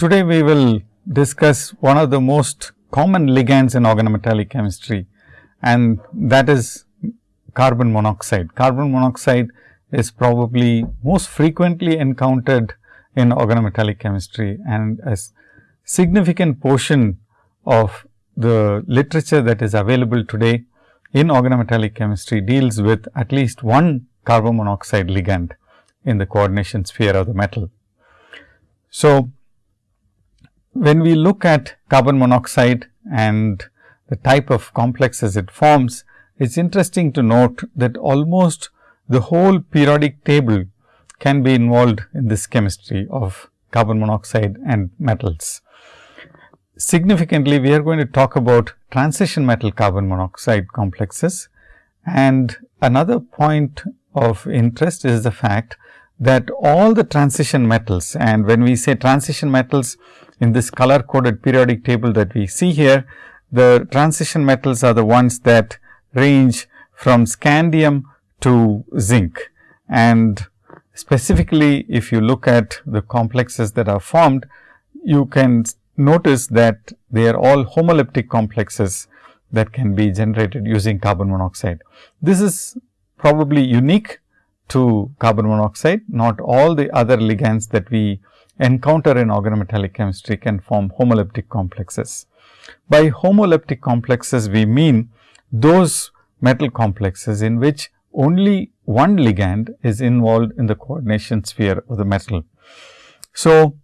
Today, we will discuss one of the most common ligands in organometallic chemistry and that is carbon monoxide. Carbon monoxide is probably most frequently encountered in organometallic chemistry and a significant portion of the literature that is available today in organometallic chemistry deals with at least one carbon monoxide ligand in the coordination sphere of the metal. So, when we look at carbon monoxide and the type of complexes it forms, it is interesting to note that almost the whole periodic table can be involved in this chemistry of carbon monoxide and metals. Significantly, we are going to talk about transition metal carbon monoxide complexes and another point of interest is the fact that all the transition metals and when we say transition metals in this color coded periodic table that we see here, the transition metals are the ones that range from scandium to zinc. And specifically, if you look at the complexes that are formed, you can notice that they are all homoleptic complexes that can be generated using carbon monoxide. This is probably unique to carbon monoxide, not all the other ligands that we encounter in organometallic chemistry can form homoleptic complexes. By homoleptic complexes, we mean those metal complexes in which only one ligand is involved in the coordination sphere of the metal. So,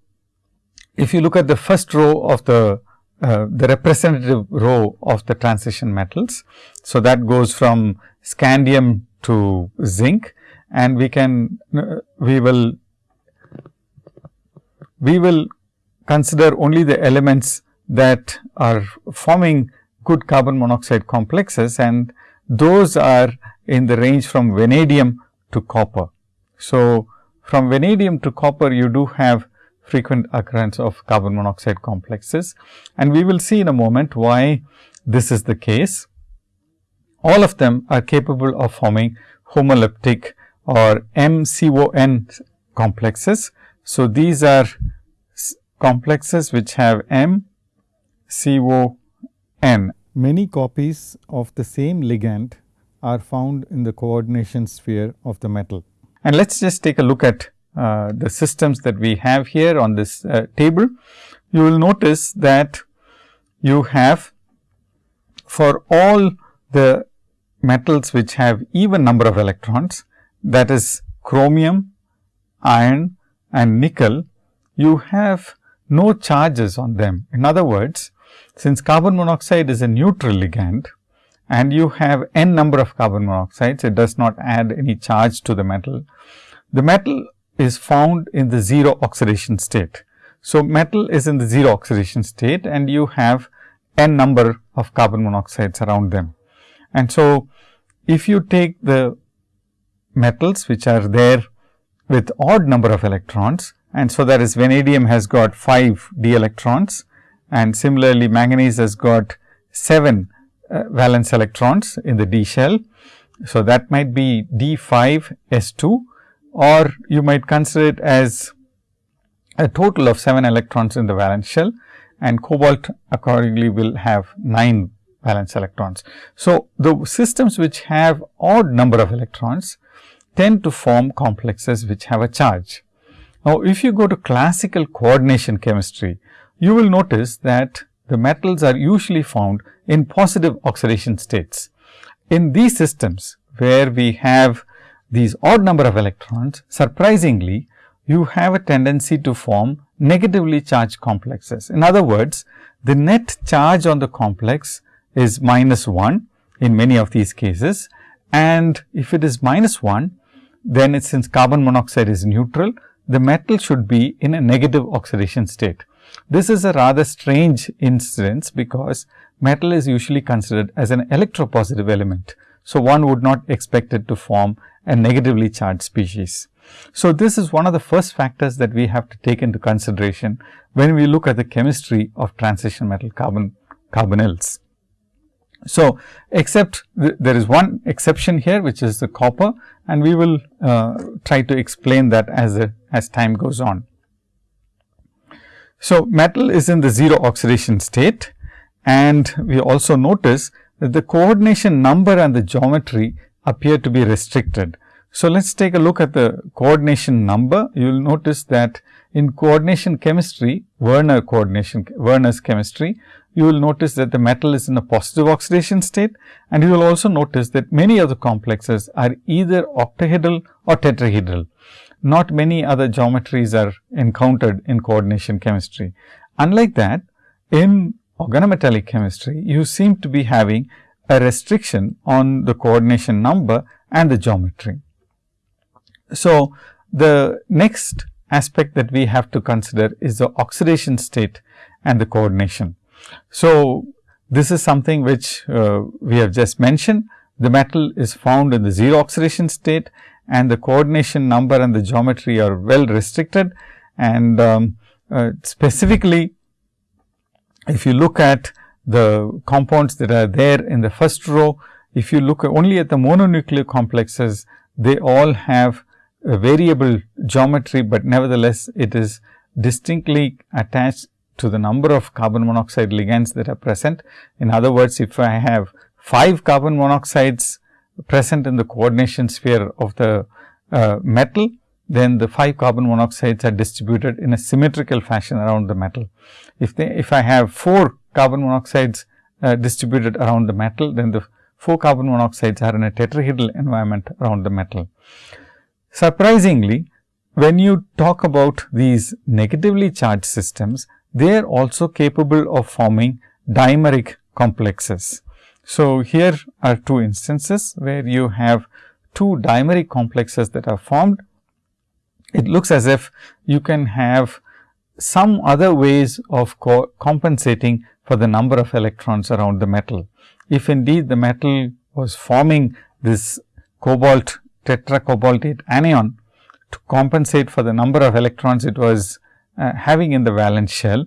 if you look at the first row of the uh, the representative row of the transition metals. So, that goes from scandium to zinc and we can uh, we will we will consider only the elements that are forming good carbon monoxide complexes and those are in the range from vanadium to copper. So, from vanadium to copper you do have frequent occurrence of carbon monoxide complexes and we will see in a moment why this is the case. All of them are capable of forming homoleptic or MCON complexes. So, these are complexes which have M CO N. Many copies of the same ligand are found in the coordination sphere of the metal. And let us just take a look at uh, the systems that we have here on this uh, table. You will notice that you have for all the metals which have even number of electrons that is chromium, iron and nickel, you have no charges on them. In other words, since carbon monoxide is a neutral ligand and you have n number of carbon monoxides, it does not add any charge to the metal. The metal is found in the 0 oxidation state. So, metal is in the 0 oxidation state and you have n number of carbon monoxides around them. And so, if you take the metals which are there with odd number of electrons and so that is vanadium has got 5 d electrons and similarly manganese has got 7 uh, valence electrons in the d shell. So, that might be d 5 s 2 or you might consider it as a total of 7 electrons in the valence shell and cobalt accordingly will have 9 valence electrons. So, the systems which have odd number of electrons tend to form complexes which have a charge. Now, if you go to classical coordination chemistry, you will notice that the metals are usually found in positive oxidation states. In these systems, where we have these odd number of electrons, surprisingly, you have a tendency to form negatively charged complexes. In other words, the net charge on the complex is minus 1 in many of these cases and if it is minus 1, then since carbon monoxide is neutral, the metal should be in a negative oxidation state. This is a rather strange incidence because metal is usually considered as an electropositive element. So, one would not expect it to form a negatively charged species. So, this is one of the first factors that we have to take into consideration when we look at the chemistry of transition metal carbon carbonyls. So, except th there is one exception here which is the copper and we will uh, try to explain that as a, as time goes on. So, metal is in the 0 oxidation state and we also notice that the coordination number and the geometry appear to be restricted. So, let us take a look at the coordination number. You will notice that in coordination chemistry, Werner coordination, Werner's chemistry, you will notice that the metal is in a positive oxidation state and you will also notice that many of the complexes are either octahedral or tetrahedral. Not many other geometries are encountered in coordination chemistry. Unlike that, in organometallic chemistry, you seem to be having a restriction on the coordination number and the geometry. So, the next aspect that we have to consider is the oxidation state and the coordination. So, this is something which uh, we have just mentioned. The metal is found in the 0 oxidation state and the coordination number and the geometry are well restricted. And um, uh, specifically, if you look at the compounds that are there in the first row, if you look only at the mononuclear complexes, they all have variable geometry, but nevertheless, it is distinctly attached to the number of carbon monoxide ligands that are present. In other words, if I have 5 carbon monoxides present in the coordination sphere of the uh, metal, then the 5 carbon monoxides are distributed in a symmetrical fashion around the metal. If they, if I have 4 carbon monoxides uh, distributed around the metal, then the 4 carbon monoxides are in a tetrahedral environment around the metal. Surprisingly, when you talk about these negatively charged systems, they are also capable of forming dimeric complexes. So, here are two instances where you have two dimeric complexes that are formed. It looks as if you can have some other ways of co compensating for the number of electrons around the metal. If indeed the metal was forming this cobalt tetracobaltate anion to compensate for the number of electrons it was uh, having in the valence shell,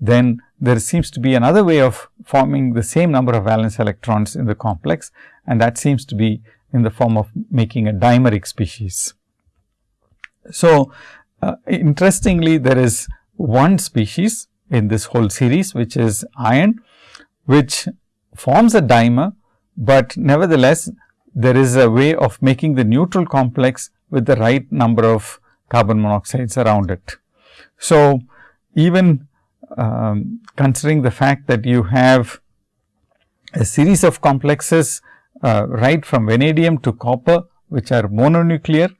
then there seems to be another way of forming the same number of valence electrons in the complex and that seems to be in the form of making a dimeric species. So, uh, interestingly there is one species in this whole series which is iron which forms a dimer, but nevertheless there is a way of making the neutral complex with the right number of carbon monoxides around it. So, even um, considering the fact that you have a series of complexes uh, right from vanadium to copper, which are mononuclear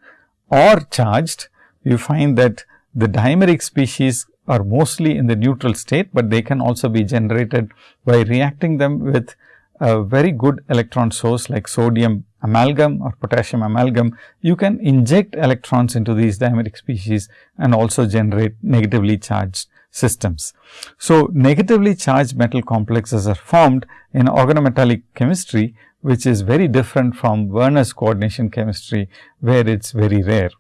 or charged, you find that the dimeric species are mostly in the neutral state, but they can also be generated by reacting them with a very good electron source like sodium amalgam or potassium amalgam, you can inject electrons into these dimeric species and also generate negatively charged systems. So, negatively charged metal complexes are formed in organometallic chemistry, which is very different from Werner's coordination chemistry, where it is very rare.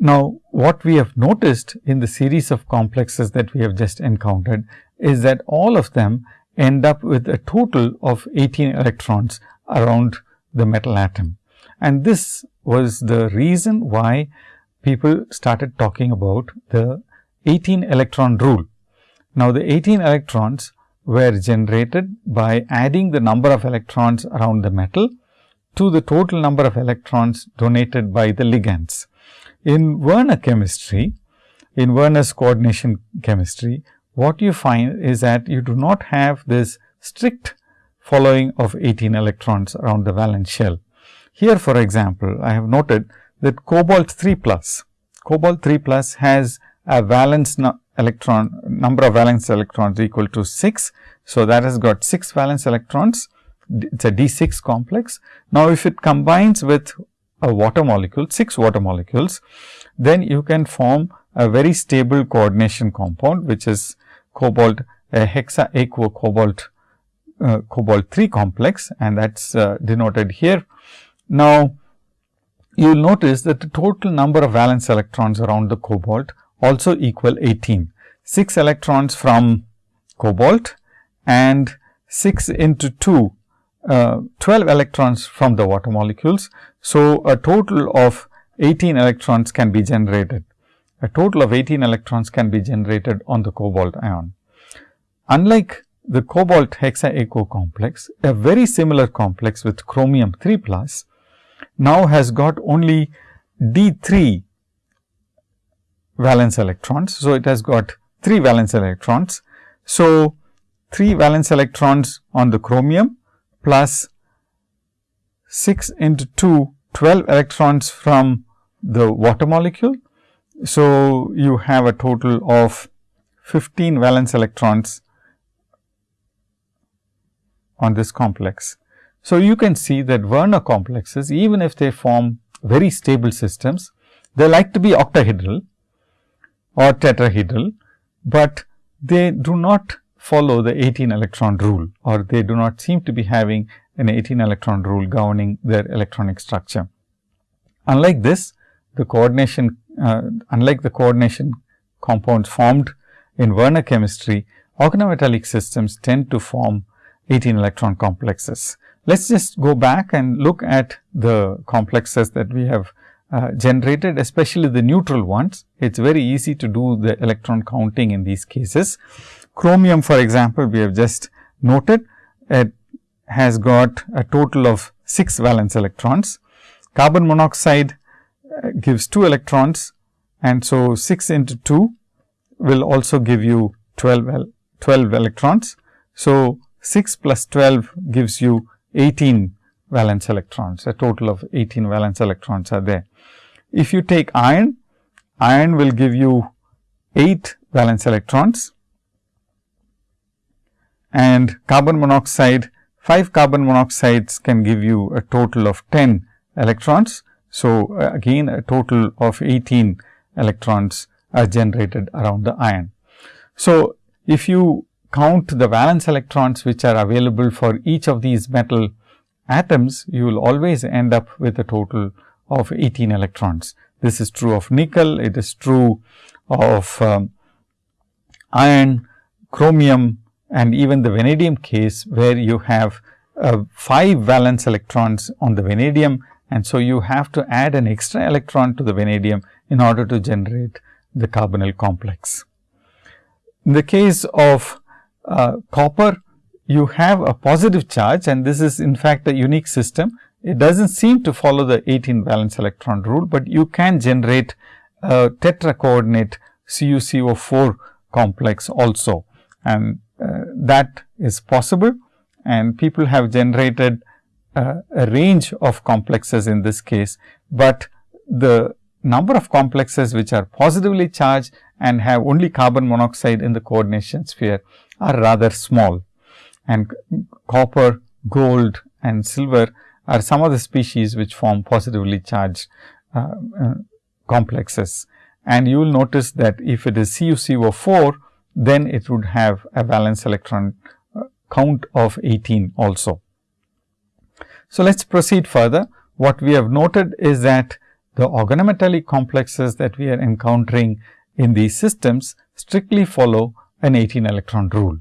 Now, what we have noticed in the series of complexes that we have just encountered is that all of them end up with a total of 18 electrons around the metal atom. And this was the reason why people started talking about the 18 electron rule. Now, the 18 electrons were generated by adding the number of electrons around the metal to the total number of electrons donated by the ligands. In Werner chemistry, in Werner's coordination chemistry, what you find is that you do not have this strict following of 18 electrons around the valence shell. Here for example, I have noted that cobalt 3 plus, cobalt 3 plus has a valence electron number of valence electrons equal to 6. So, that has got 6 valence electrons, it is a D6 complex. Now, if it combines with a water molecule, 6 water molecules, then you can form a very stable coordination compound, which is cobalt a hexa aquo cobalt uh, cobalt 3 complex and that is uh, denoted here. Now, you will notice that the total number of valence electrons around the cobalt also equal 18. 6 electrons from cobalt and 6 into 2, uh, 12 electrons from the water molecules. So, a total of 18 electrons can be generated. A total of 18 electrons can be generated on the cobalt ion. Unlike the cobalt hexa aquo complex, a very similar complex with chromium 3 plus now has got only D 3 valence electrons. So, it has got 3 valence electrons. So, 3 valence electrons on the chromium plus 6 into 2 12 electrons from the water molecule. So, you have a total of 15 valence electrons on this complex. So, you can see that Werner complexes even if they form very stable systems, they like to be octahedral or tetrahedral, but they do not follow the 18 electron rule or they do not seem to be having an 18 electron rule governing their electronic structure. Unlike this, the coordination, uh, unlike the coordination compounds formed in Werner chemistry, organometallic systems tend to form 18 electron complexes. Let us just go back and look at the complexes that we have uh, generated, especially the neutral ones. It is very easy to do the electron counting in these cases. Chromium, for example, we have just noted it has got a total of 6 valence electrons. Carbon monoxide gives 2 electrons and so 6 into 2 will also give you 12, 12 electrons. So, 6 plus 12 gives you 18 valence electrons, a total of 18 valence electrons are there. If you take iron, iron will give you 8 valence electrons and carbon monoxide, 5 carbon monoxides can give you a total of 10 electrons. So, uh, again a total of 18 electrons are generated around the ion. So, if you count the valence electrons which are available for each of these metal atoms, you will always end up with a total of 18 electrons. This is true of nickel, it is true of um, iron, chromium and even the vanadium case where you have uh, 5 valence electrons on the vanadium and so you have to add an extra electron to the vanadium in order to generate the carbonyl complex. In the case of uh, copper, you have a positive charge and this is in fact a unique system. It does not seem to follow the 18 valence electron rule, but you can generate a tetra coordinate CuCO4 complex also and uh, that is possible and people have generated uh, a range of complexes in this case, but the number of complexes which are positively charged and have only carbon monoxide in the coordination sphere are rather small and copper, gold and silver are some of the species which form positively charged uh, uh, complexes. And you will notice that if it is CuCO4, then it would have a valence electron uh, count of 18 also. So, let us proceed further. What we have noted is that the organometallic complexes that we are encountering in these systems strictly follow an 18 electron rule.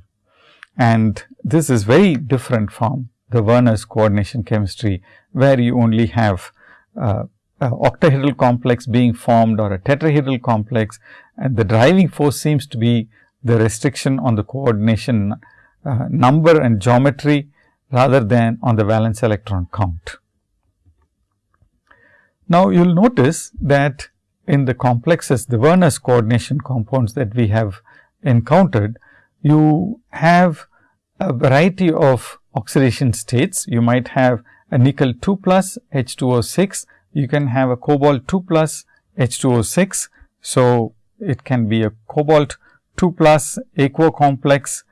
And this is very different from the Werner's coordination chemistry, where you only have uh, octahedral complex being formed or a tetrahedral complex and the driving force seems to be the restriction on the coordination uh, number and geometry rather than on the valence electron count. Now, you will notice that in the complexes, the Werner's coordination compounds that we have encountered, you have a variety of oxidation states. You might have a nickel 2 plus H2O6, you can have a cobalt 2 plus H2O6. So, it can be a cobalt 2 plus aquo complex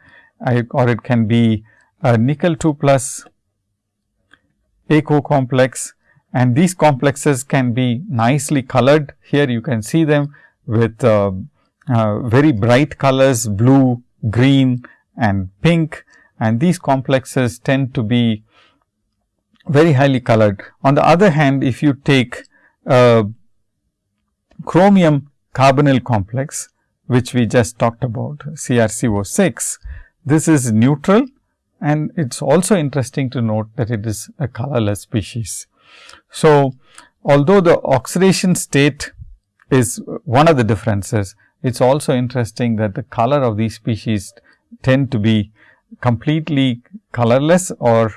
or it can be a nickel 2 plus aquo complex and these complexes can be nicely colored. Here you can see them with uh, uh, very bright colors blue, green and pink and these complexes tend to be very highly colored. On the other hand, if you take a chromium carbonyl complex, which we just talked about CrCO6, this is neutral and it is also interesting to note that it is a colorless species. So, although the oxidation state is one of the differences. It is also interesting that the color of these species tend to be completely colorless or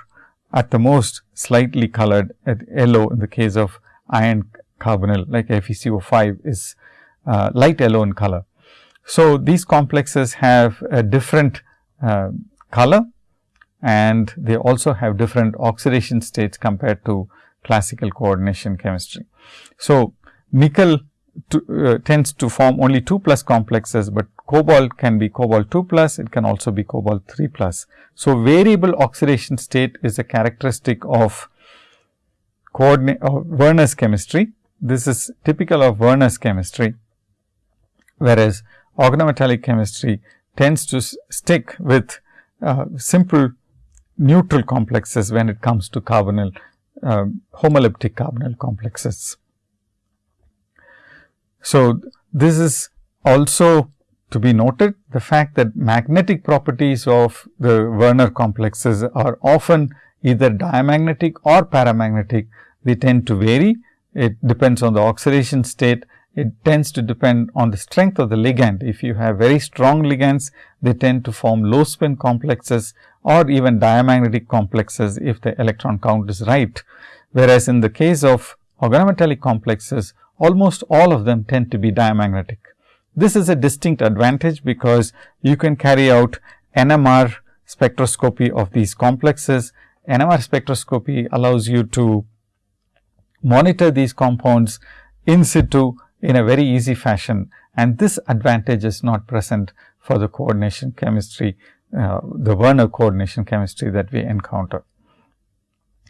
at the most slightly colored at yellow in the case of iron carbonyl like FeCO5 is uh, light yellow in color. So, these complexes have a different uh, color and they also have different oxidation states compared to classical coordination chemistry. So, nickel to, uh, tends to form only 2 plus complexes, but cobalt can be cobalt 2 plus, it can also be cobalt 3 plus. So, variable oxidation state is a characteristic of coordinate Werner's chemistry. This is typical of Werner's chemistry, whereas organometallic chemistry tends to stick with uh, simple neutral complexes when it comes to carbonyl uh, homoleptic carbonyl complexes. So, this is also to be noted the fact that magnetic properties of the Werner complexes are often either diamagnetic or paramagnetic. They tend to vary. It depends on the oxidation state. It tends to depend on the strength of the ligand. If you have very strong ligands, they tend to form low spin complexes or even diamagnetic complexes if the electron count is right. Whereas, in the case of organometallic complexes, almost all of them tend to be diamagnetic. This is a distinct advantage because you can carry out NMR spectroscopy of these complexes. NMR spectroscopy allows you to monitor these compounds in situ in a very easy fashion and this advantage is not present for the coordination chemistry, uh, the Werner coordination chemistry that we encounter,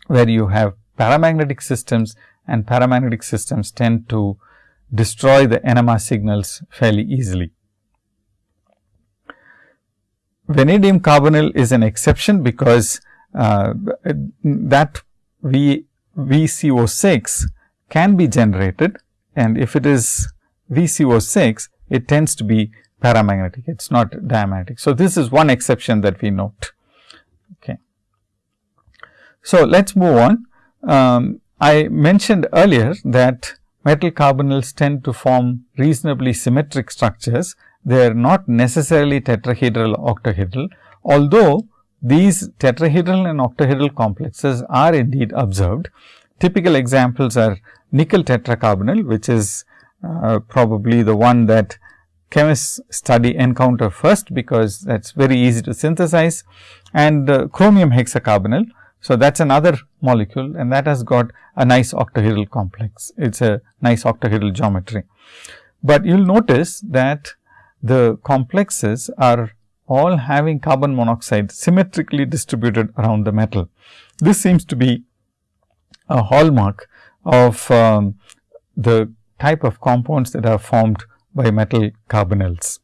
where you have paramagnetic systems and paramagnetic systems tend to destroy the NMR signals fairly easily. Vanadium carbonyl is an exception because uh, that v, VCO6 can be generated and if it is VCO6, it tends to be paramagnetic, it is not diamagnetic. So, this is one exception that we note. Okay. So, let us move on. Um, I mentioned earlier that metal carbonyls tend to form reasonably symmetric structures. They are not necessarily tetrahedral octahedral, although these tetrahedral and octahedral complexes are indeed observed. Typical examples are nickel tetracarbonyl, which is uh, probably the one that chemists study encounter first, because that is very easy to synthesize and uh, chromium hexacarbonyl, so, that is another molecule and that has got a nice octahedral complex. It is a nice octahedral geometry. But you will notice that the complexes are all having carbon monoxide symmetrically distributed around the metal. This seems to be a hallmark of um, the type of compounds that are formed by metal carbonyls.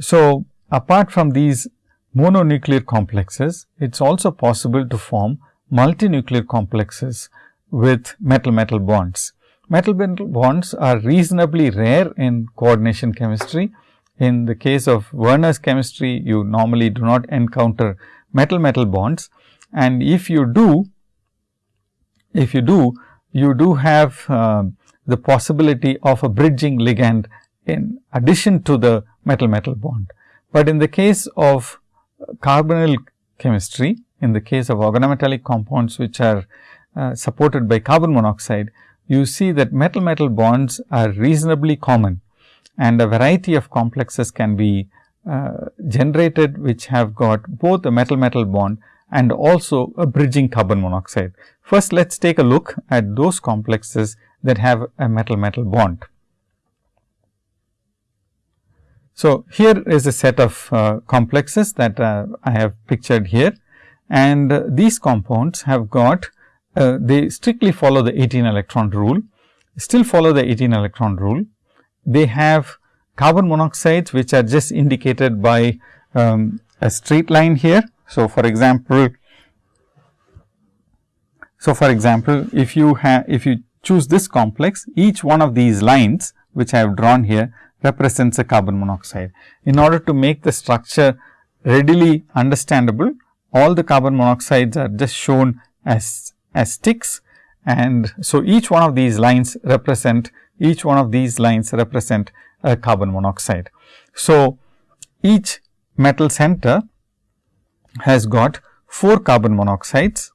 So, Apart from these mononuclear complexes, it is also possible to form multinuclear complexes with metal-metal bonds. Metal-metal bonds are reasonably rare in coordination chemistry. In the case of Werner's chemistry, you normally do not encounter metal-metal bonds and if you do, if you do, you do have uh, the possibility of a bridging ligand in addition to the metal-metal bond. But in the case of carbonyl chemistry, in the case of organometallic compounds which are uh, supported by carbon monoxide, you see that metal-metal bonds are reasonably common and a variety of complexes can be uh, generated which have got both a metal-metal bond and also a bridging carbon monoxide. First, let us take a look at those complexes that have a metal-metal bond. So, here is a set of uh, complexes that uh, I have pictured here and uh, these compounds have got uh, they strictly follow the 18 electron rule, still follow the 18 electron rule. They have carbon monoxides which are just indicated by um, a straight line here. So, for example, so for example, if you have if you choose this complex each one of these lines which I have drawn here represents a carbon monoxide. In order to make the structure readily understandable, all the carbon monoxides are just shown as, as sticks and so each one of these lines represent each one of these lines represent a carbon monoxide. So, each metal center has got 4 carbon monoxides.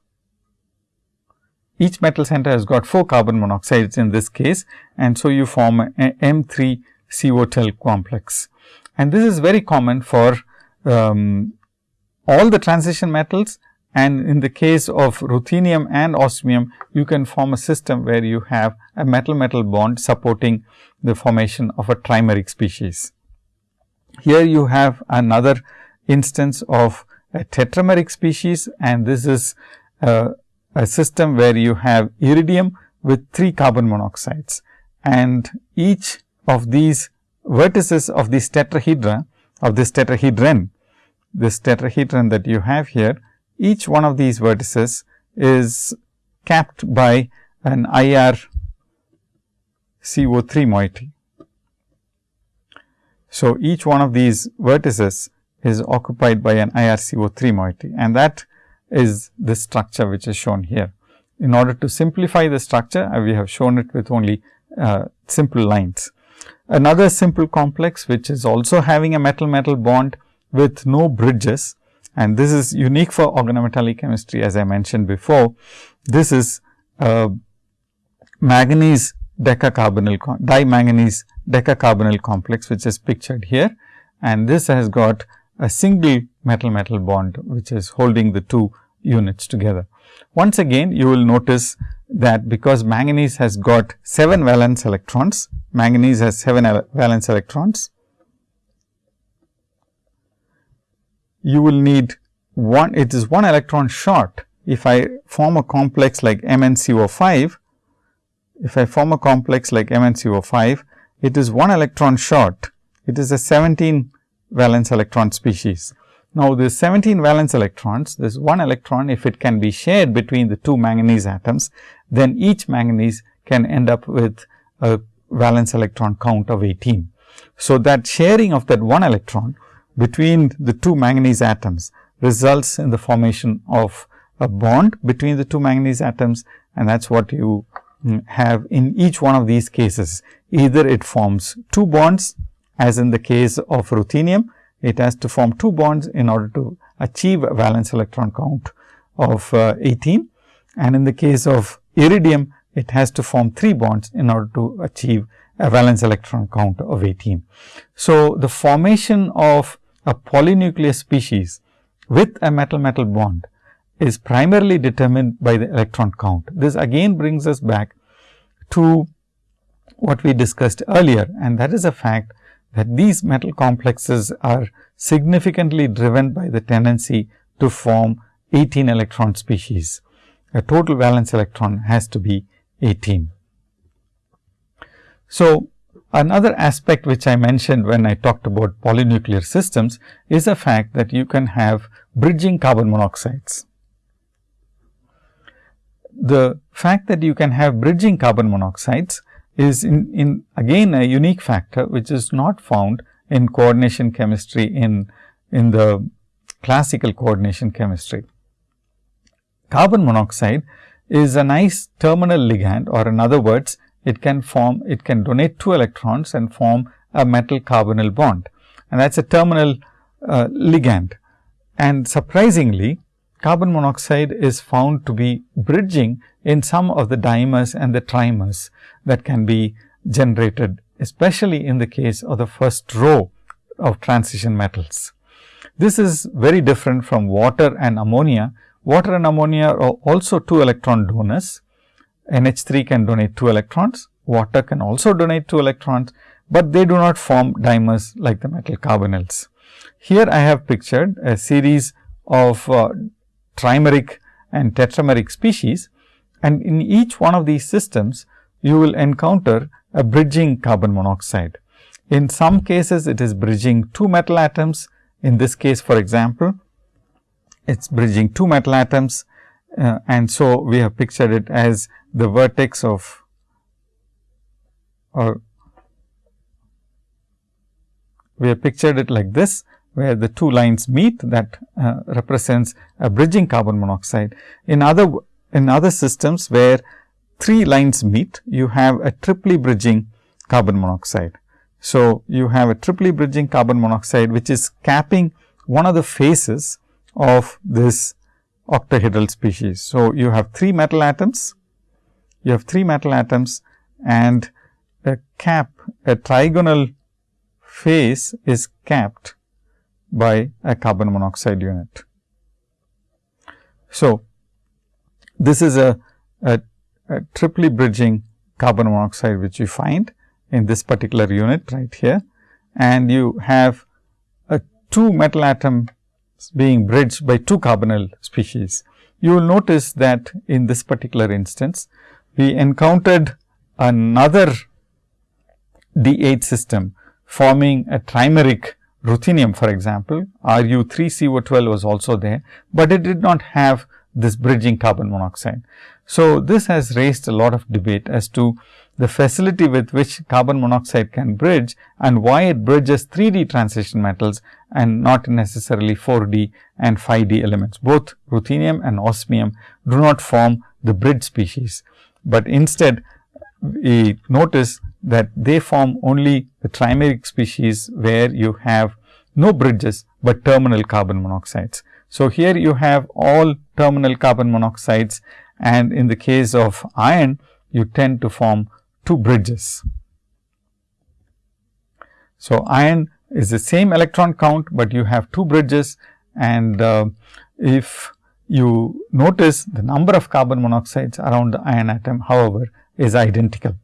Each metal center has got 4 carbon monoxides in this case and so you form a M3 CO complex. And this is very common for um, all the transition metals and in the case of ruthenium and osmium, you can form a system where you have a metal-metal bond supporting the formation of a trimeric species. Here you have another instance of a tetrameric species and this is a, a system where you have iridium with 3 carbon monoxides and each of these vertices of this tetrahedra of this tetrahedron, this tetrahedron that you have here each one of these vertices is capped by an IR CO3 moiety. So, each one of these vertices is occupied by an IR CO3 moiety and that is the structure which is shown here. In order to simplify the structure, uh, we have shown it with only uh, simple lines. Another simple complex which is also having a metal-metal bond with no bridges and this is unique for organometallic chemistry as I mentioned before. This is a manganese decacarbonyl dimanganese decacarbonyl complex which is pictured here and this has got a single metal metal bond which is holding the two units together. Once again you will notice that because manganese has got 7 valence electrons, manganese has 7 valence electrons you will need one, it is one electron short. If I form a complex like MnCO5, if I form a complex like MnCO5, it is one electron short. It is a 17 valence electron species. Now, this 17 valence electrons, this one electron, if it can be shared between the two manganese atoms, then each manganese can end up with a valence electron count of 18. So, that sharing of that one electron between the two manganese atoms results in the formation of a bond between the two manganese atoms and that is what you mm, have in each one of these cases. Either it forms two bonds as in the case of ruthenium, it has to form two bonds in order to achieve a valence electron count of uh, 18 and in the case of iridium, it has to form three bonds in order to achieve a valence electron count of 18. So, the formation of a polynuclear species with a metal-metal bond is primarily determined by the electron count. This again brings us back to what we discussed earlier and that is a fact that these metal complexes are significantly driven by the tendency to form 18 electron species. A total valence electron has to be 18. So, Another aspect which I mentioned when I talked about polynuclear systems is the fact that you can have bridging carbon monoxides. The fact that you can have bridging carbon monoxides is in, in again a unique factor which is not found in coordination chemistry in, in the classical coordination chemistry. Carbon monoxide is a nice terminal ligand or in other words it can form, it can donate two electrons and form a metal carbonyl bond and that is a terminal uh, ligand. And surprisingly, carbon monoxide is found to be bridging in some of the dimers and the trimers that can be generated, especially in the case of the first row of transition metals. This is very different from water and ammonia. Water and ammonia are also two electron donors NH3 can donate 2 electrons, water can also donate 2 electrons, but they do not form dimers like the metal carbonyls. Here I have pictured a series of uh, trimeric and tetrameric species and in each one of these systems you will encounter a bridging carbon monoxide. In some cases it is bridging two metal atoms, in this case for example, it is bridging two metal atoms uh, and so we have pictured it as the vertex of or we have pictured it like this where the two lines meet that uh, represents a bridging carbon monoxide. In other in other systems where three lines meet, you have a triply bridging carbon monoxide. So, you have a triply bridging carbon monoxide, which is capping one of the faces of this octahedral species. So, you have three metal atoms, you have three metal atoms and a cap, a trigonal face is capped by a carbon monoxide unit. So, this is a, a, a triply bridging carbon monoxide which you find in this particular unit right here and you have a two metal atoms being bridged by two carbonyl species. You will notice that in this particular instance, we encountered another D8 system forming a trimeric ruthenium for example, Ru 3 CO12 was also there, but it did not have this bridging carbon monoxide. So, this has raised a lot of debate as to the facility with which carbon monoxide can bridge and why it bridges 3D transition metals and not necessarily 4D and 5D elements. Both ruthenium and osmium do not form the bridge species, but instead we notice that they form only the trimeric species where you have no bridges, but terminal carbon monoxides. So, here you have all terminal carbon monoxides and in the case of iron you tend to form two bridges. So, iron is the same electron count, but you have two bridges and uh, if you notice the number of carbon monoxides around the iron atom however, is identical.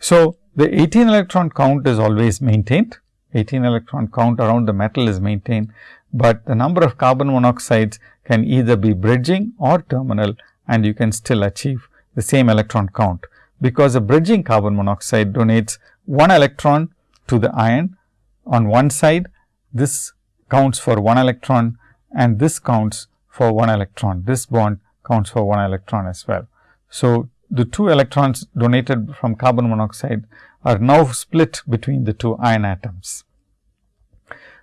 So, the 18 electron count is always maintained, 18 electron count around the metal is maintained, but the number of carbon monoxides can either be bridging or terminal and you can still achieve the same electron count, because a bridging carbon monoxide donates one electron to the iron on one side, this counts for one electron and this counts for one electron. This bond counts for one electron as well. So, the two electrons donated from carbon monoxide are now split between the two iron atoms.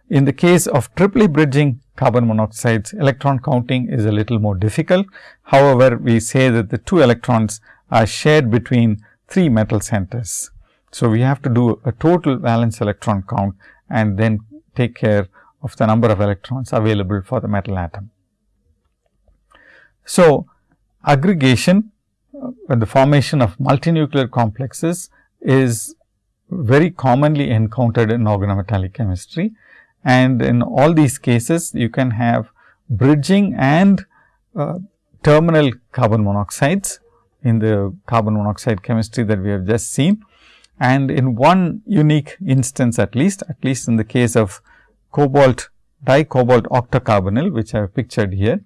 In the case of triply bridging carbon monoxides, electron counting is a little more difficult. However, we say that the two electrons are shared between three metal centers. So, we have to do a total valence electron count and then take care of the number of electrons available for the metal atom. So, aggregation uh, the formation of multinuclear complexes is very commonly encountered in organometallic chemistry. And in all these cases, you can have bridging and uh, terminal carbon monoxides in the carbon monoxide chemistry that we have just seen. And in one unique instance at least, at least in the case of cobalt dicobalt octacarbonyl, which I have pictured here,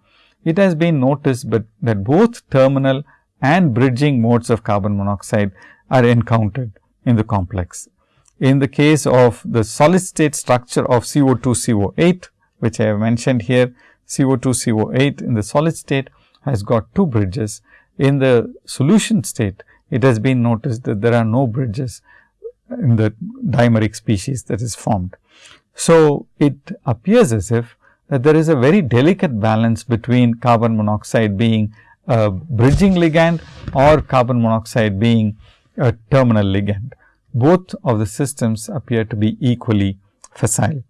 it has been noticed, but that both terminal and bridging modes of carbon monoxide are encountered in the complex. In the case of the solid state structure of CO2 CO8, which I have mentioned here, CO2 CO8 in the solid state has got two bridges. In the solution state, it has been noticed that there are no bridges in the dimeric species that is formed. So, it appears as if that there is a very delicate balance between carbon monoxide being a bridging ligand or carbon monoxide being a terminal ligand. Both of the systems appear to be equally facile.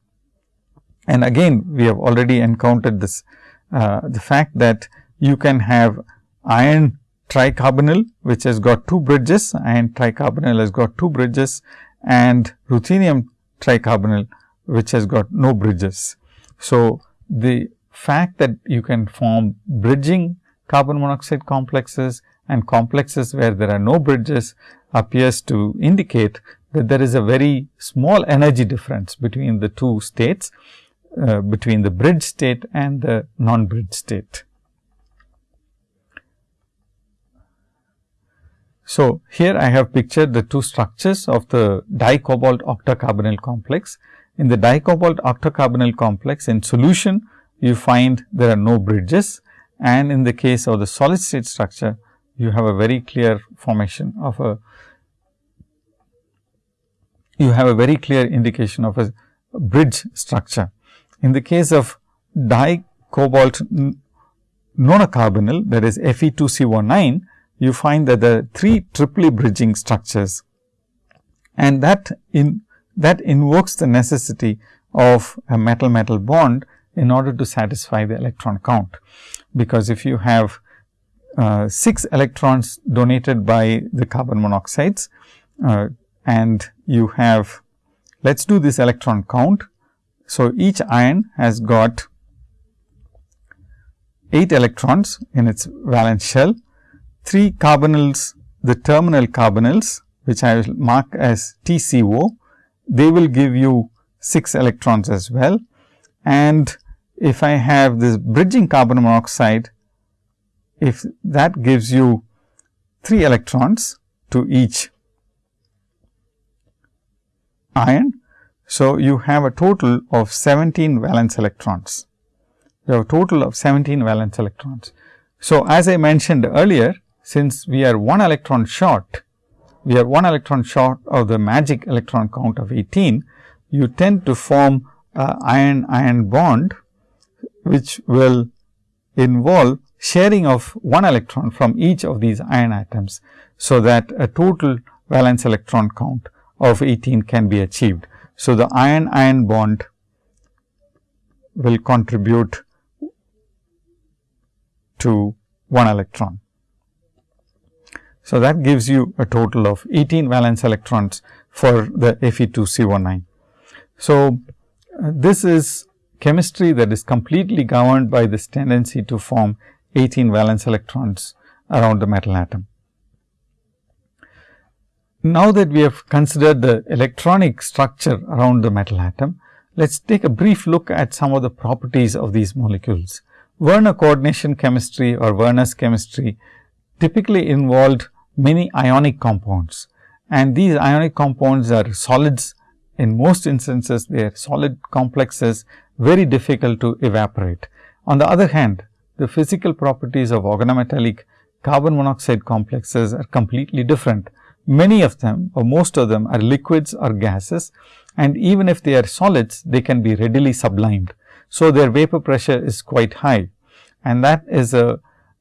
And again, we have already encountered this, uh, the fact that you can have iron tricarbonyl, which has got two bridges, iron tricarbonyl has got two bridges and ruthenium tricarbonyl, which has got no bridges. So, the fact that you can form bridging carbon monoxide complexes and complexes where there are no bridges appears to indicate that there is a very small energy difference between the two states, uh, between the bridge state and the non-bridge state. So, here I have pictured the two structures of the dicobalt octacarbonyl complex. In the dicobalt octacarbonyl complex in solution, you find there are no bridges and in the case of the solid state structure, you have a very clear formation of a you have a very clear indication of a bridge structure. In the case of dicobalt nonacarbonyl that is Fe2CO9, you find that the three triply bridging structures and that in that invokes the necessity of a metal metal bond in order to satisfy the electron count. Because if you have uh, 6 electrons donated by the carbon monoxides uh, and you have let us do this electron count. So, each iron has got 8 electrons in its valence shell, 3 carbonyls, the terminal carbonyls which I will mark as TCO, they will give you 6 electrons as well. And if I have this bridging carbon monoxide, if that gives you 3 electrons to each iron. So, you have a total of 17 valence electrons. You have a total of 17 valence electrons. So, as I mentioned earlier, since we are 1 electron short, we are 1 electron short of the magic electron count of 18, you tend to form a iron iron bond, which will involve sharing of 1 electron from each of these iron atoms. So, that a total valence electron count of 18 can be achieved. So, the iron iron bond will contribute to 1 electron. So, that gives you a total of 18 valence electrons for the Fe2CO9. So, uh, this is chemistry that is completely governed by this tendency to form 18 valence electrons around the metal atom. Now that we have considered the electronic structure around the metal atom, let us take a brief look at some of the properties of these molecules. Werner coordination chemistry or Werner's chemistry typically involved many ionic compounds. And these ionic compounds are solids. In most instances they are solid complexes very difficult to evaporate. On the other hand, the physical properties of organometallic carbon monoxide complexes are completely different. Many of them or most of them are liquids or gases. And even if they are solids, they can be readily sublimed. So, their vapor pressure is quite high. And that is a,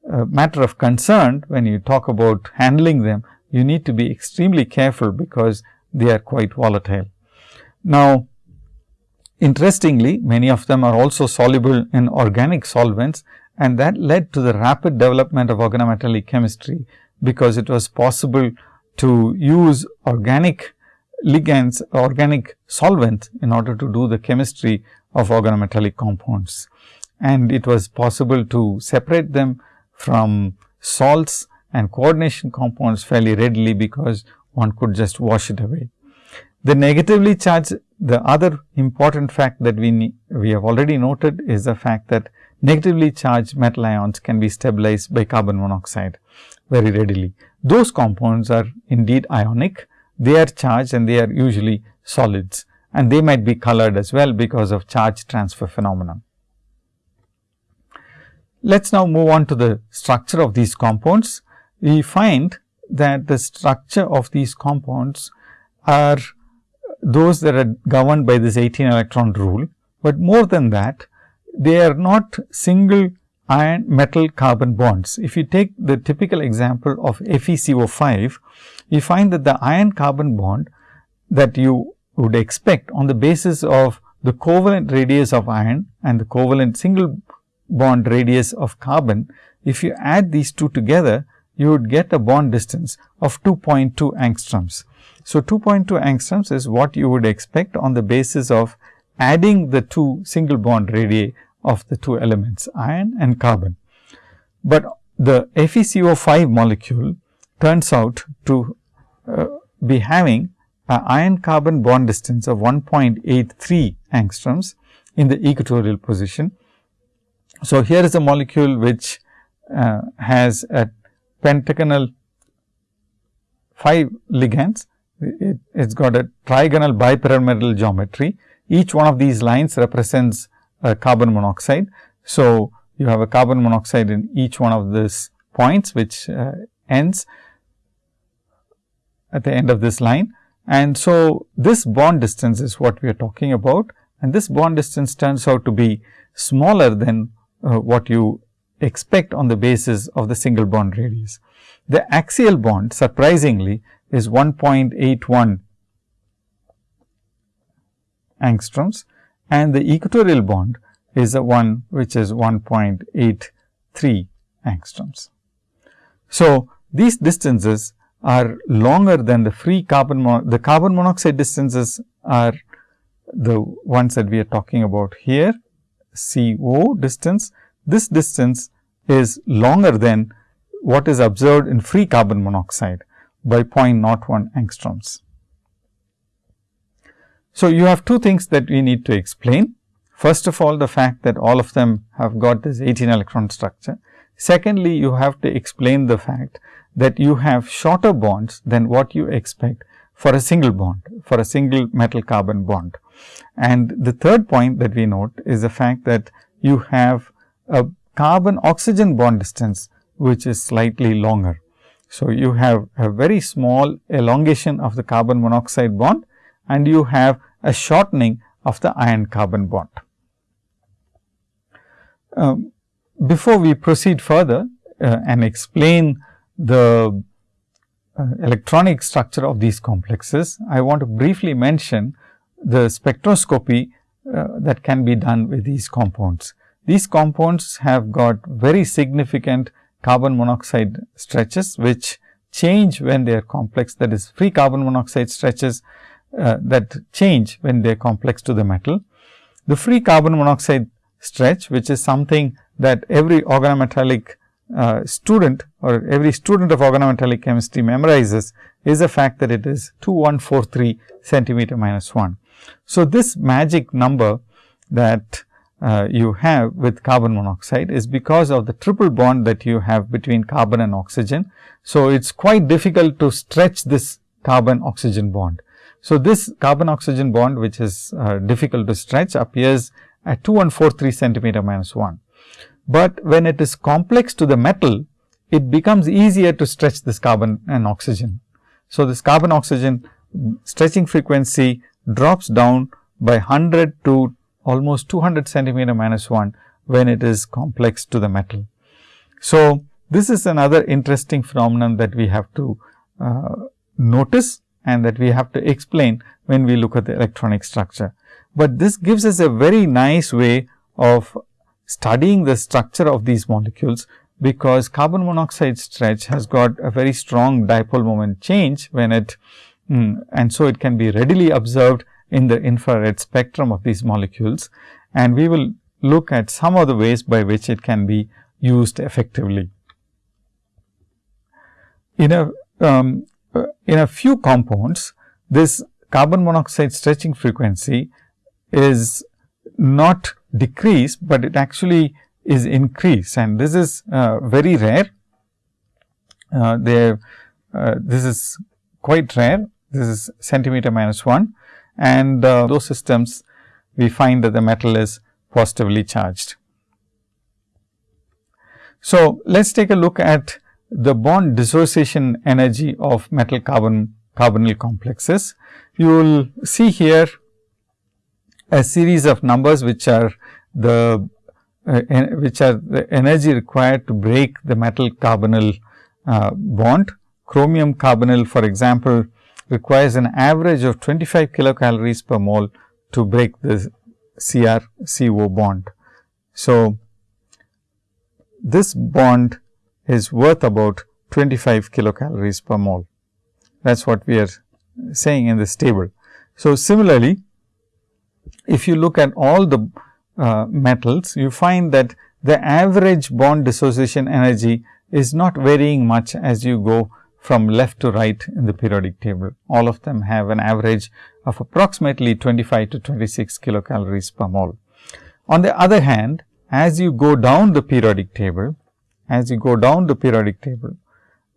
matter of concern when you talk about handling them. You need to be extremely careful because they are quite volatile. Now, interestingly, many of them are also soluble in organic solvents and that led to the rapid development of organometallic chemistry, because it was possible to use organic ligands, organic solvent in order to do the chemistry of organometallic compounds. And it was possible to separate them from salts and coordination compounds fairly readily, because one could just wash it away. The negatively charged, the other important fact that we, we have already noted is the fact that negatively charged metal ions can be stabilized by carbon monoxide very readily. Those compounds are indeed ionic, they are charged and they are usually solids and they might be colored as well because of charge transfer phenomenon. Let us now move on to the structure of these compounds. We find that the structure of these compounds are those that are governed by this 18 electron rule, but more than that they are not single iron metal carbon bonds. If you take the typical example of FeCO5, you find that the iron carbon bond that you would expect on the basis of the covalent radius of iron and the covalent single bond radius of carbon, if you add these two together, you would get a bond distance of 2.2 angstroms. So, 2.2 angstroms is what you would expect on the basis of adding the two single bond radii of the two elements iron and carbon. But the FeCO5 molecule turns out to uh, be having an iron carbon bond distance of 1.83 angstroms in the equatorial position. So, here is a molecule which uh, has a pentagonal 5 ligands. It has got a trigonal bipyramidal geometry. Each one of these lines represents a carbon monoxide. So, you have a carbon monoxide in each one of these points which uh, ends at the end of this line. And so, this bond distance is what we are talking about and this bond distance turns out to be smaller than uh, what you expect on the basis of the single bond radius. The axial bond surprisingly is 1.81 angstroms and the equatorial bond is a one which is 1.83 angstroms. So, these distances are longer than the free carbon the carbon monoxide distances are the ones that we are talking about here CO distance. This distance is longer than what is observed in free carbon monoxide by 0.01 angstroms. So, you have two things that we need to explain. First of all, the fact that all of them have got this 18 electron structure. Secondly, you have to explain the fact that you have shorter bonds than what you expect for a single bond, for a single metal carbon bond. And the third point that we note is the fact that you have a carbon oxygen bond distance, which is slightly longer. So, you have a very small elongation of the carbon monoxide bond and you have a shortening of the iron carbon bond. Um, before we proceed further uh, and explain the uh, electronic structure of these complexes, I want to briefly mention the spectroscopy uh, that can be done with these compounds. These compounds have got very significant carbon monoxide stretches, which change when they are complex that is free carbon monoxide stretches uh, that change when they are complex to the metal. The free carbon monoxide stretch, which is something that every organometallic uh, student or every student of organometallic chemistry memorizes is the fact that it is 2143 centimeter minus 1. So, this magic number that uh, you have with carbon monoxide is because of the triple bond that you have between carbon and oxygen. So, it is quite difficult to stretch this carbon oxygen bond. So, this carbon oxygen bond which is uh, difficult to stretch appears at 2143 centimeter minus 1. But when it is complex to the metal, it becomes easier to stretch this carbon and oxygen. So, this carbon oxygen stretching frequency drops down by 100 to almost 200 centimeter minus 1 when it is complex to the metal. So, this is another interesting phenomenon that we have to uh, notice and that we have to explain when we look at the electronic structure. But this gives us a very nice way of studying the structure of these molecules because carbon monoxide stretch has got a very strong dipole moment change when it mm, and so it can be readily observed in the infrared spectrum of these molecules and we will look at some of the ways by which it can be used effectively. In a um, in a few compounds, this carbon monoxide stretching frequency is not decreased, but it actually is increased and this is uh, very rare. Uh, there, uh, this is quite rare, this is centimeter minus 1 and uh, those systems we find that the metal is positively charged. So, let us take a look at the bond dissociation energy of metal carbon carbonyl complexes. You will see here a series of numbers which are the uh, which are the energy required to break the metal carbonyl uh, bond. Chromium carbonyl for example, requires an average of 25 kilocalories per mole to break the Cr CO bond. So, this bond is worth about 25 kilocalories per mole. That is what we are saying in this table. So, similarly, if you look at all the uh, metals, you find that the average bond dissociation energy is not varying much as you go from left to right in the periodic table. All of them have an average of approximately 25 to 26 kilocalories per mole. On the other hand, as you go down the periodic table, as you go down the periodic table,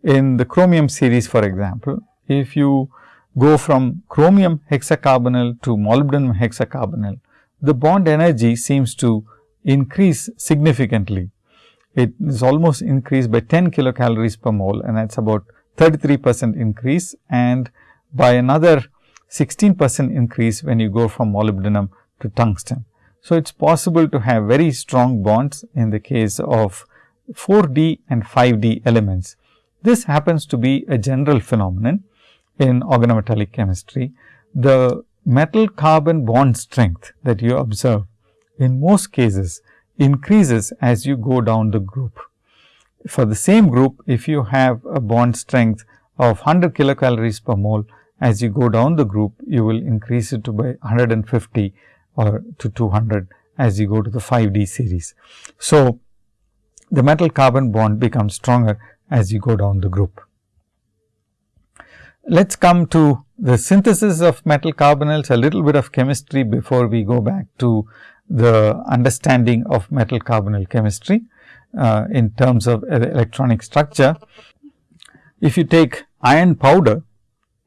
in the chromium series for example, if you go from chromium hexacarbonyl to molybdenum hexacarbonyl, the bond energy seems to increase significantly. It is almost increased by 10 kilocalories per mole and that is about 33 percent increase and by another 16 percent increase when you go from molybdenum to tungsten. So, it is possible to have very strong bonds in the case of 4D and 5D elements. This happens to be a general phenomenon in organometallic chemistry. The metal carbon bond strength that you observe in most cases increases as you go down the group. For the same group, if you have a bond strength of 100 kilocalories per mole, as you go down the group, you will increase it to by 150 or to 200 as you go to the 5D series. So, the metal carbon bond becomes stronger as you go down the group. Let us come to the synthesis of metal carbonyls, a little bit of chemistry before we go back to the understanding of metal carbonyl chemistry uh, in terms of electronic structure. If you take iron powder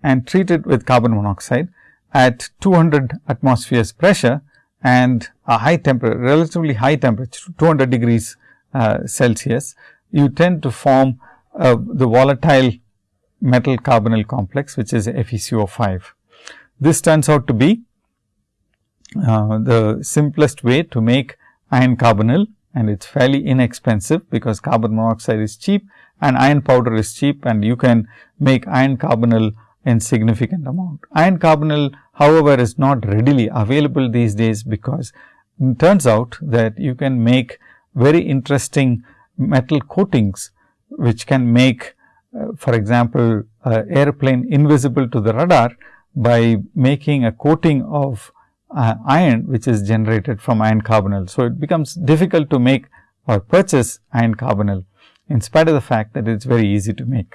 and treat it with carbon monoxide at 200 atmospheres pressure and a high temperature, relatively high temperature, 200 degrees uh, Celsius, you tend to form uh, the volatile metal carbonyl complex, which is FeCO5. This turns out to be uh, the simplest way to make iron carbonyl and it is fairly inexpensive because carbon monoxide is cheap and iron powder is cheap and you can make iron carbonyl in significant amount. Iron carbonyl however, is not readily available these days because it turns out that you can make very interesting metal coatings which can make uh, for example, uh, airplane invisible to the radar by making a coating of uh, iron which is generated from iron carbonyl. So, it becomes difficult to make or purchase iron carbonyl in spite of the fact that it is very easy to make.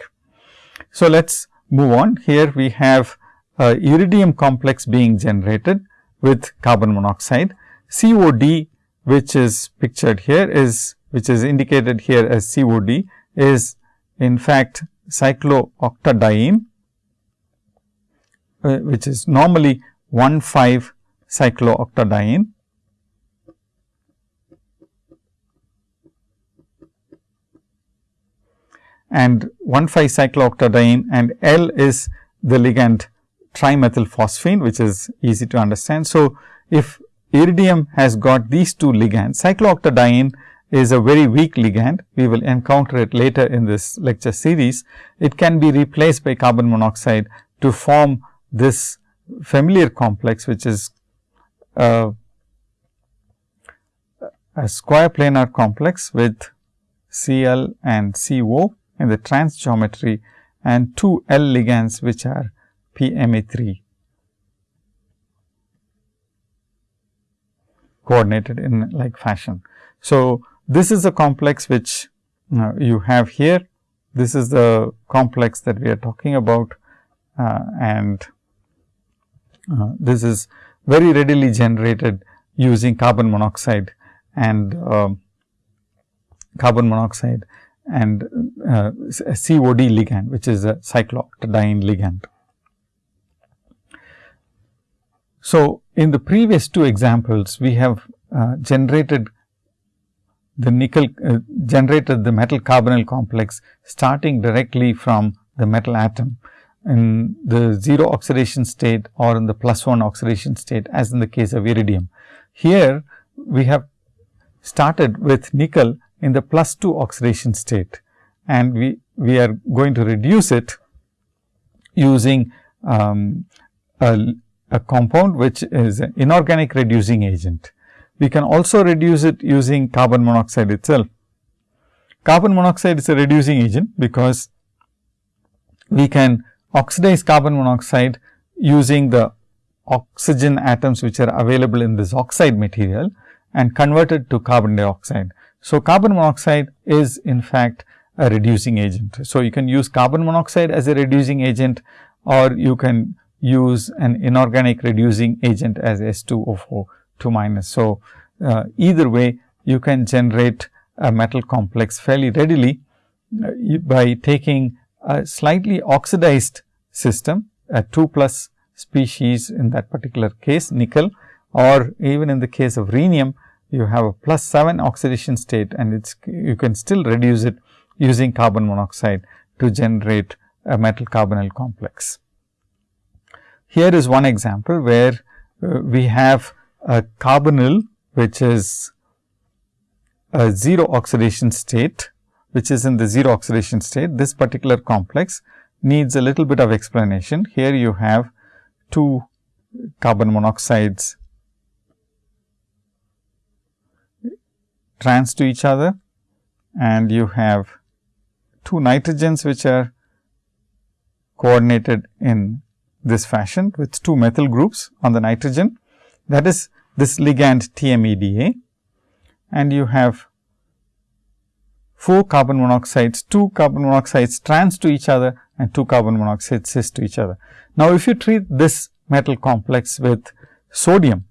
So, let us move on. Here we have a iridium complex being generated with carbon monoxide. COD which is pictured here is which is indicated here as COD is in fact cyclooctadiene uh, which is normally 1 5 cyclooctadiene and 1 5 cyclooctadiene and L is the ligand trimethylphosphine which is easy to understand. So, if iridium has got these two ligands cyclooctadiene is a very weak ligand. We will encounter it later in this lecture series. It can be replaced by carbon monoxide to form this familiar complex, which is a, a square planar complex with Cl and Co in the trans geometry and two L ligands which are PMe3 coordinated in like fashion. So, this is a complex which uh, you have here. This is the complex that we are talking about uh, and uh, this is very readily generated using carbon monoxide and um, carbon monoxide and uh, COD ligand which is a cyclooctadiene ligand. So, in the previous two examples we have uh, generated the nickel uh, generated the metal carbonyl complex starting directly from the metal atom in the 0 oxidation state or in the plus 1 oxidation state as in the case of iridium. Here we have started with nickel in the plus 2 oxidation state and we, we are going to reduce it using um, a, a compound which is an inorganic reducing agent. We can also reduce it using carbon monoxide itself. Carbon monoxide is a reducing agent, because we can oxidize carbon monoxide using the oxygen atoms which are available in this oxide material and convert it to carbon dioxide. So, carbon monoxide is in fact a reducing agent. So, you can use carbon monoxide as a reducing agent or you can use an inorganic reducing agent as S2O4 2 minus. So, uh, either way you can generate a metal complex fairly readily uh, by taking a slightly oxidized system a 2 plus species in that particular case nickel or even in the case of rhenium you have a plus 7 oxidation state and it's you can still reduce it using carbon monoxide to generate a metal carbonyl complex. Here is one example where uh, we have a carbonyl which is a zero oxidation state, which is in the zero oxidation state. This particular complex needs a little bit of explanation. Here you have two carbon monoxides trans to each other and you have two nitrogens which are coordinated in this fashion with two methyl groups on the nitrogen that is this ligand TMEDA and you have 4 carbon monoxides, 2 carbon monoxides trans to each other and 2 carbon monoxides cis to each other. Now, if you treat this metal complex with sodium,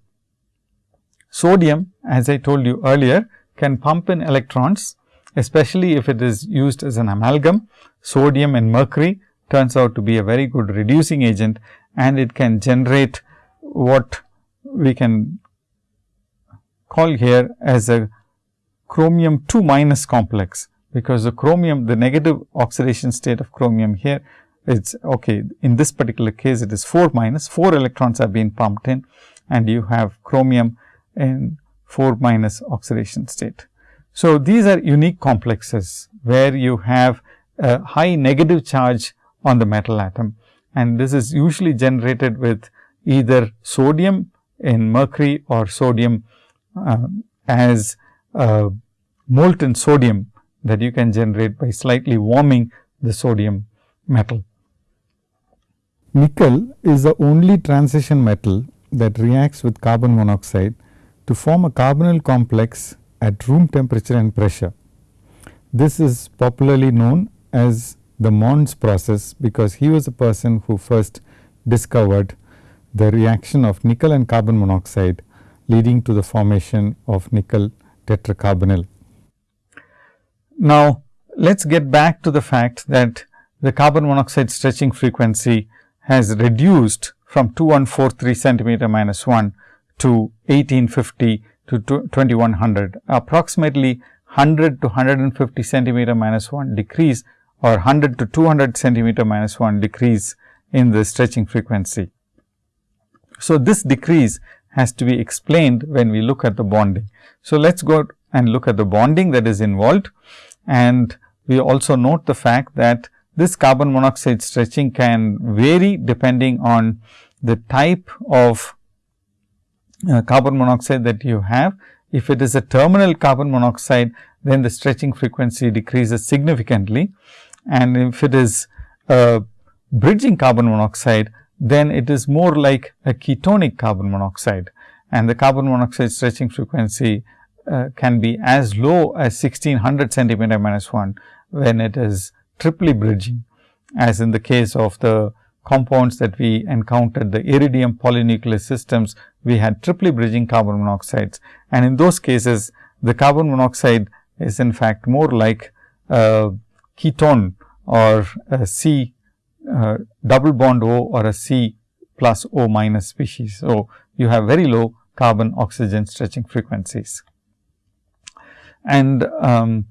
sodium as I told you earlier can pump in electrons especially if it is used as an amalgam. Sodium and mercury turns out to be a very good reducing agent and it can generate what we can call here as a chromium 2 minus complex, because the chromium the negative oxidation state of chromium here is okay. In this particular case it is 4 minus 4 electrons have been pumped in and you have chromium in 4 minus oxidation state. So, these are unique complexes where you have a high negative charge on the metal atom and this is usually generated with either sodium in mercury or sodium uh, as Uh, molten sodium that you can generate by slightly warming the sodium metal. Nickel is the only transition metal that reacts with carbon monoxide to form a carbonyl complex at room temperature and pressure. This is popularly known as the Mond's process, because he was the person who first discovered the reaction of nickel and carbon monoxide leading to the formation of nickel tetracarbonyl. Now, let us get back to the fact that the carbon monoxide stretching frequency has reduced from 2143 centimeter minus 1 to 1850 to 2100 approximately 100 to 150 centimeter minus 1 decrease or 100 to 200 centimeter minus 1 decrease in the stretching frequency. So, this decrease has to be explained when we look at the bonding. So, let us go and look at the bonding that is involved and we also note the fact that this carbon monoxide stretching can vary depending on the type of uh, carbon monoxide that you have. If it is a terminal carbon monoxide, then the stretching frequency decreases significantly and if it is a bridging carbon monoxide, then it is more like a ketonic carbon monoxide. And the carbon monoxide stretching frequency uh, can be as low as 1600 centimeter minus 1 when it is triply bridging. As in the case of the compounds that we encountered the iridium polynuclear systems we had triply bridging carbon monoxides. And in those cases the carbon monoxide is in fact more like a ketone or a C uh, double bond O or a C plus O minus species. So, you have very low carbon oxygen stretching frequencies. And um,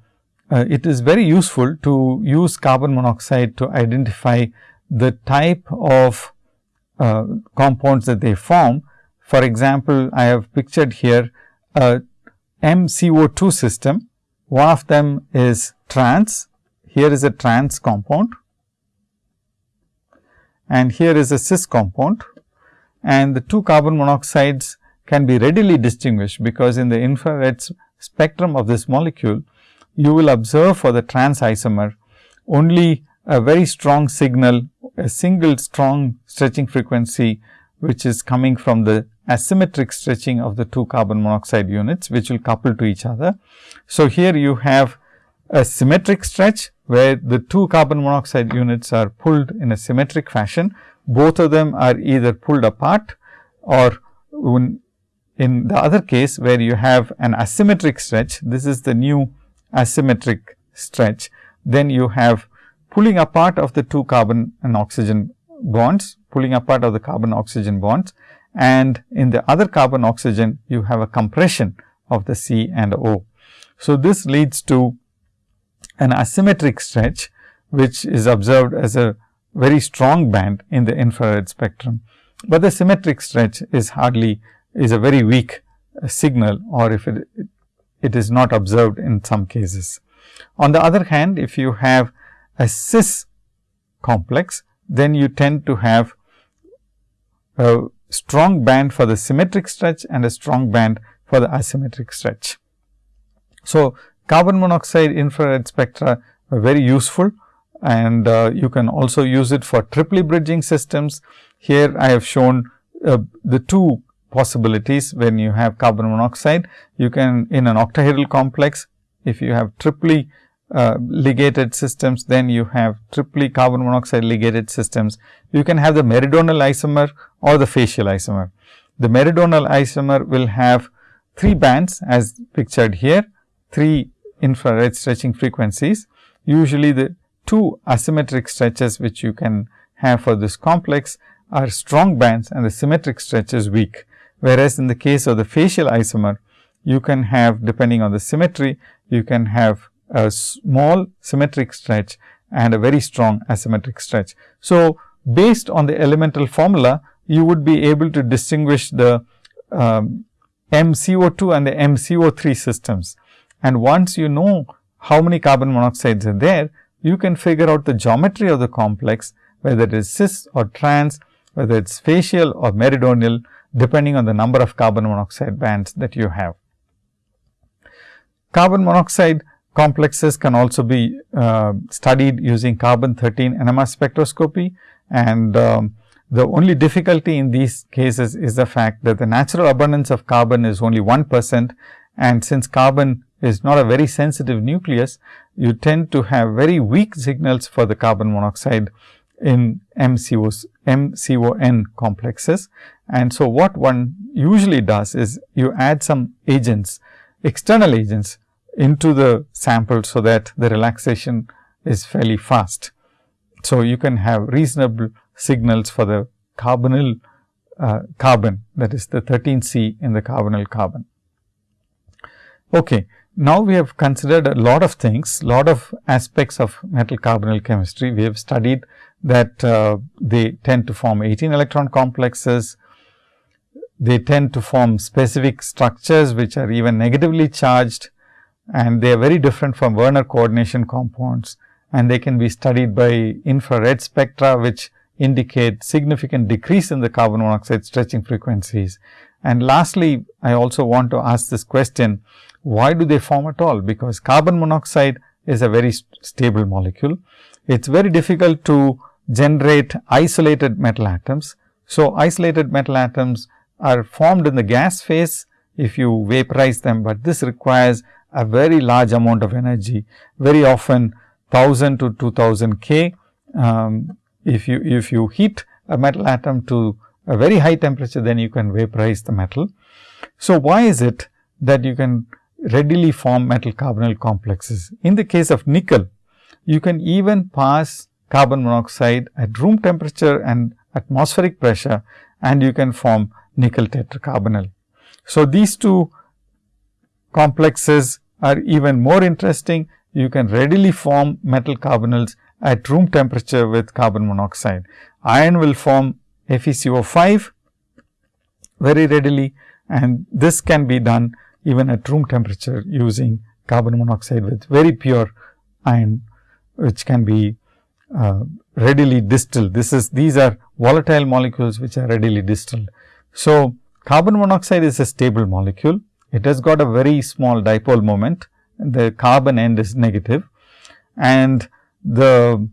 uh, it is very useful to use carbon monoxide to identify the type of uh, compounds that they form. For example, I have pictured here a MCO2 system. One of them is trans. Here is a trans compound and here is a cis compound and the two carbon monoxides can be readily distinguished, because in the infrared spectrum of this molecule, you will observe for the trans isomer only a very strong signal, a single strong stretching frequency, which is coming from the asymmetric stretching of the two carbon monoxide units, which will couple to each other. So, here you have a symmetric stretch where the two carbon monoxide units are pulled in a symmetric fashion. Both of them are either pulled apart or in the other case where you have an asymmetric stretch, this is the new asymmetric stretch, then you have pulling apart of the two carbon and oxygen bonds, pulling apart of the carbon oxygen bonds and in the other carbon oxygen you have a compression of the C and O. So, this leads to an asymmetric stretch, which is observed as a very strong band in the infrared spectrum. But the symmetric stretch is hardly is a very weak uh, signal or if it it is not observed in some cases. On the other hand, if you have a cis complex, then you tend to have a strong band for the symmetric stretch and a strong band for the asymmetric stretch. So, carbon monoxide infrared spectra are very useful and uh, you can also use it for triply bridging systems. Here I have shown uh, the two possibilities when you have carbon monoxide. You can in an octahedral complex, if you have triply uh, ligated systems, then you have triply carbon monoxide ligated systems. You can have the meridional isomer or the facial isomer. The meridional isomer will have three bands as pictured here, three infrared stretching frequencies. Usually, the two asymmetric stretches which you can have for this complex are strong bands and the symmetric stretch is weak. Whereas, in the case of the facial isomer, you can have depending on the symmetry, you can have a small symmetric stretch and a very strong asymmetric stretch. So, based on the elemental formula, you would be able to distinguish the um, MCO2 and the MCO3 systems. And once you know how many carbon monoxides are there, you can figure out the geometry of the complex, whether it is cis or trans, whether it is facial or meridional, depending on the number of carbon monoxide bands that you have. Carbon monoxide complexes can also be uh, studied using carbon 13 NMR spectroscopy and um, the only difficulty in these cases is the fact that the natural abundance of carbon is only 1 percent and since carbon is not a very sensitive nucleus, you tend to have very weak signals for the carbon monoxide in MCOs, MCON complexes. And so, what one usually does is you add some agents, external agents into the sample, so that the relaxation is fairly fast. So, you can have reasonable signals for the carbonyl uh, carbon that is the 13 C in the carbonyl carbon. Okay. Now, we have considered a lot of things, lot of aspects of metal carbonyl chemistry. We have studied that uh, they tend to form 18 electron complexes. They tend to form specific structures which are even negatively charged and they are very different from Werner coordination compounds and they can be studied by infrared spectra which indicate significant decrease in the carbon monoxide stretching frequencies. And lastly, I also want to ask this question, why do they form at all? Because carbon monoxide is a very st stable molecule. It is very difficult to generate isolated metal atoms. So, isolated metal atoms are formed in the gas phase if you vaporize them, but this requires a very large amount of energy, very often 1000 to 2000 K. Um, if you if you heat a metal atom to a very high temperature, then you can vaporize the metal. So, why is it that you can readily form metal carbonyl complexes? In the case of nickel, you can even pass carbon monoxide at room temperature and atmospheric pressure and you can form nickel tetracarbonyl. So, these two complexes are even more interesting. You can readily form metal carbonyls at room temperature with carbon monoxide. Iron will form FeCO5 very readily and this can be done even at room temperature using carbon monoxide with very pure iron which can be uh, readily distilled. This is these are volatile molecules which are readily distilled. So, carbon monoxide is a stable molecule. It has got a very small dipole moment. The carbon end is negative and the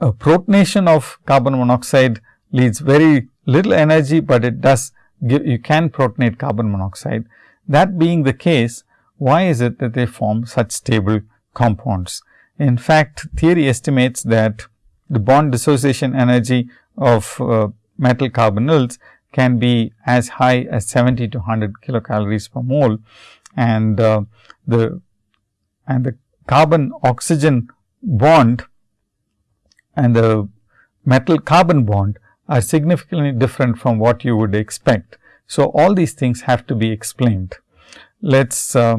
uh, protonation of carbon monoxide leads very little energy, but it does give you can protonate carbon monoxide. That being the case, why is it that they form such stable compounds? In fact, theory estimates that the bond dissociation energy of uh, metal carbonyls can be as high as 70 to 100 kilocalories per mole and uh, the and the carbon oxygen bond and the metal carbon bond are significantly different from what you would expect. So, all these things have to be explained. Let us uh,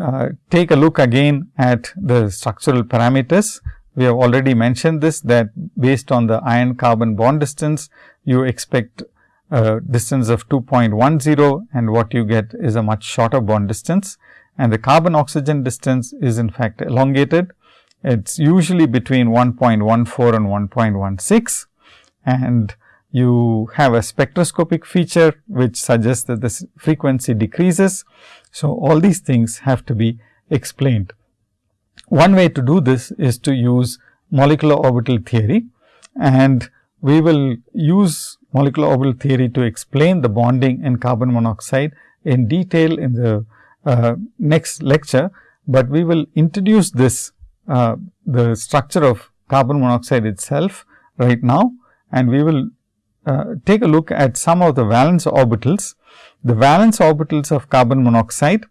uh, take a look again at the structural parameters. We have already mentioned this that based on the iron carbon bond distance, you expect a distance of 2.10 and what you get is a much shorter bond distance. and the carbon oxygen distance is in fact elongated. It is usually between 1.14 and 1.16 and you have a spectroscopic feature which suggests that this frequency decreases. So, all these things have to be explained. One way to do this is to use molecular orbital theory and we will use molecular orbital theory to explain the bonding in carbon monoxide in detail in the uh, next lecture, but we will introduce this uh, the structure of carbon monoxide itself right now and we will uh, take a look at some of the valence orbitals. The valence orbitals of carbon monoxide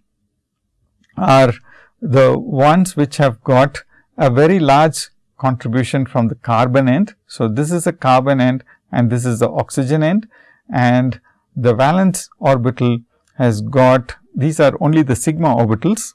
are the ones which have got a very large contribution from the carbon end. So, this is a carbon end and this is the oxygen end and the valence orbital has got these are only the sigma orbitals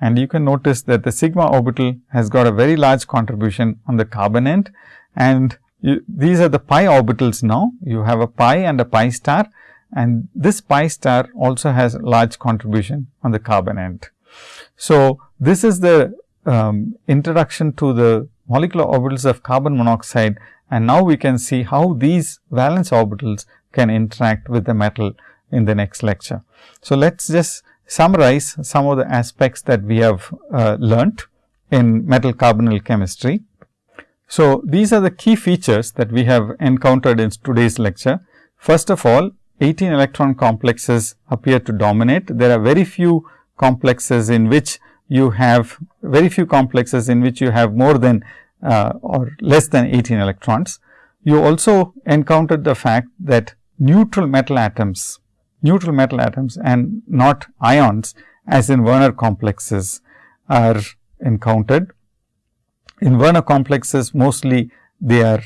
and you can notice that the sigma orbital has got a very large contribution on the carbon end and you, these are the pi orbitals now. You have a pi and a pi star and this pi star also has large contribution on the carbon end. So, this is the um, introduction to the molecular orbitals of carbon monoxide and now we can see how these valence orbitals can interact with the metal in the next lecture. So, let us just summarize some of the aspects that we have uh, learnt in metal carbonyl chemistry. So, these are the key features that we have encountered in today's lecture. First of all, 18 electron complexes appear to dominate. There are very few complexes in which you have very few complexes in which you have more than uh, or less than 18 electrons. You also encountered the fact that neutral metal atoms, neutral metal atoms and not ions as in Werner complexes are encountered. In Werner complexes mostly they are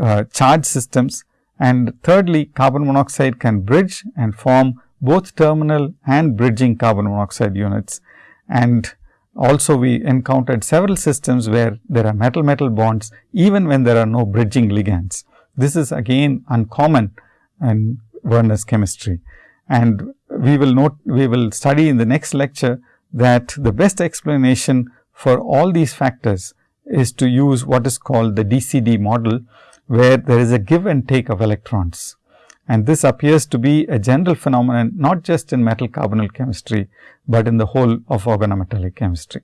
uh, charge systems and thirdly carbon monoxide can bridge and form both terminal and bridging carbon monoxide units. And also we encountered several systems where there are metal metal bonds even when there are no bridging ligands. This is again uncommon in Werner's chemistry. And we will note, we will study in the next lecture that the best explanation for all these factors is to use what is called the DCD model, where there is a give and take of electrons. And this appears to be a general phenomenon, not just in metal carbonyl chemistry, but in the whole of organometallic chemistry.